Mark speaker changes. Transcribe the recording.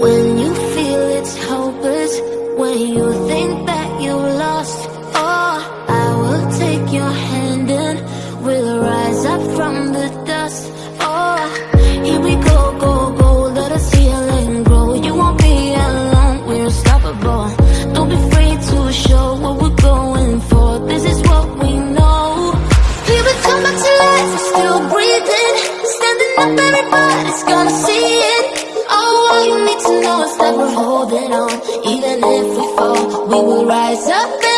Speaker 1: When you feel it's hopeless When you think that you lost Oh, I will take your hand and We'll rise up from the dust. Oh, here we go, go, go Let us heal and grow. You won't be alone, we're unstoppable. Don't be afraid to show what we're going for. This is what we know. Here we come back to life, still breathing. Standing up, everybody's gonna see know is that we're holding on. Even if we fall, we will rise up